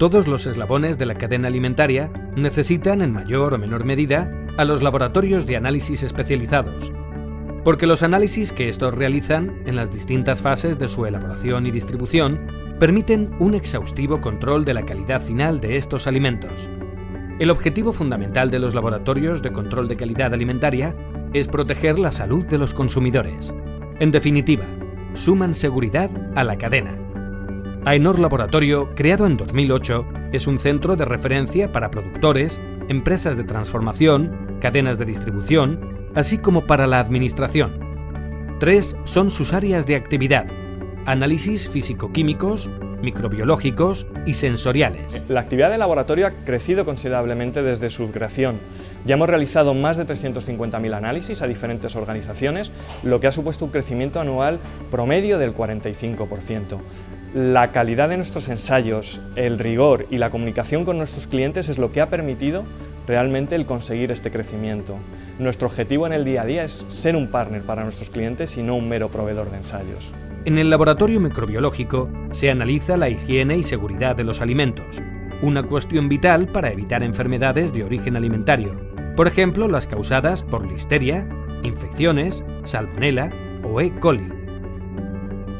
Todos los eslabones de la cadena alimentaria necesitan en mayor o menor medida a los laboratorios de análisis especializados, porque los análisis que estos realizan en las distintas fases de su elaboración y distribución permiten un exhaustivo control de la calidad final de estos alimentos. El objetivo fundamental de los laboratorios de control de calidad alimentaria es proteger la salud de los consumidores. En definitiva, suman seguridad a la cadena. AENOR Laboratorio, creado en 2008, es un centro de referencia para productores, empresas de transformación, cadenas de distribución, así como para la administración. Tres son sus áreas de actividad, análisis físico-químicos, microbiológicos y sensoriales. La actividad de laboratorio ha crecido considerablemente desde su creación. Ya hemos realizado más de 350.000 análisis a diferentes organizaciones, lo que ha supuesto un crecimiento anual promedio del 45%. La calidad de nuestros ensayos, el rigor y la comunicación con nuestros clientes es lo que ha permitido realmente el conseguir este crecimiento. Nuestro objetivo en el día a día es ser un partner para nuestros clientes y no un mero proveedor de ensayos. En el laboratorio microbiológico se analiza la higiene y seguridad de los alimentos, una cuestión vital para evitar enfermedades de origen alimentario, por ejemplo las causadas por listeria, infecciones, salmonella o E. coli.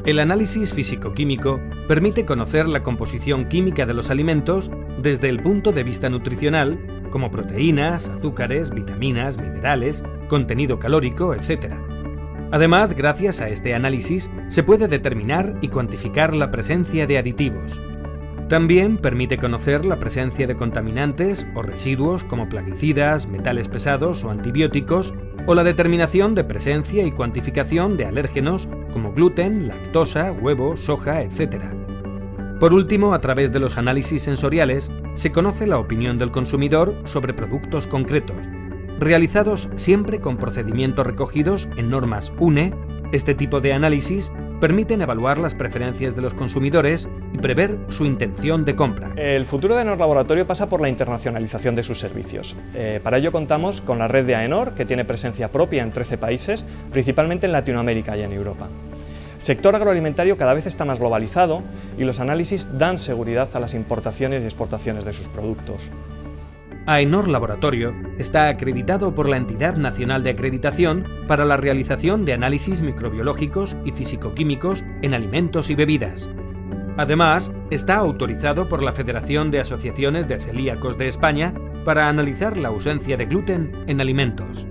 El análisis físico-químico permite conocer la composición química de los alimentos desde el punto de vista nutricional, como proteínas, azúcares, vitaminas, minerales, contenido calórico, etc. Además, gracias a este análisis, se puede determinar y cuantificar la presencia de aditivos. También permite conocer la presencia de contaminantes o residuos como plaguicidas, metales pesados o antibióticos, o la determinación de presencia y cuantificación de alérgenos como gluten, lactosa, huevo, soja, etc. Por último, a través de los análisis sensoriales, se conoce la opinión del consumidor sobre productos concretos, realizados siempre con procedimientos recogidos en normas UNE. Este tipo de análisis permiten evaluar las preferencias de los consumidores y prever su intención de compra. El futuro de AENOR Laboratorio pasa por la internacionalización de sus servicios. Eh, para ello contamos con la red de AENOR, que tiene presencia propia en 13 países, principalmente en Latinoamérica y en Europa. El sector agroalimentario cada vez está más globalizado y los análisis dan seguridad a las importaciones y exportaciones de sus productos. AENOR Laboratorio está acreditado por la Entidad Nacional de Acreditación para la realización de análisis microbiológicos y físico-químicos en alimentos y bebidas. Además, está autorizado por la Federación de Asociaciones de Celíacos de España para analizar la ausencia de gluten en alimentos.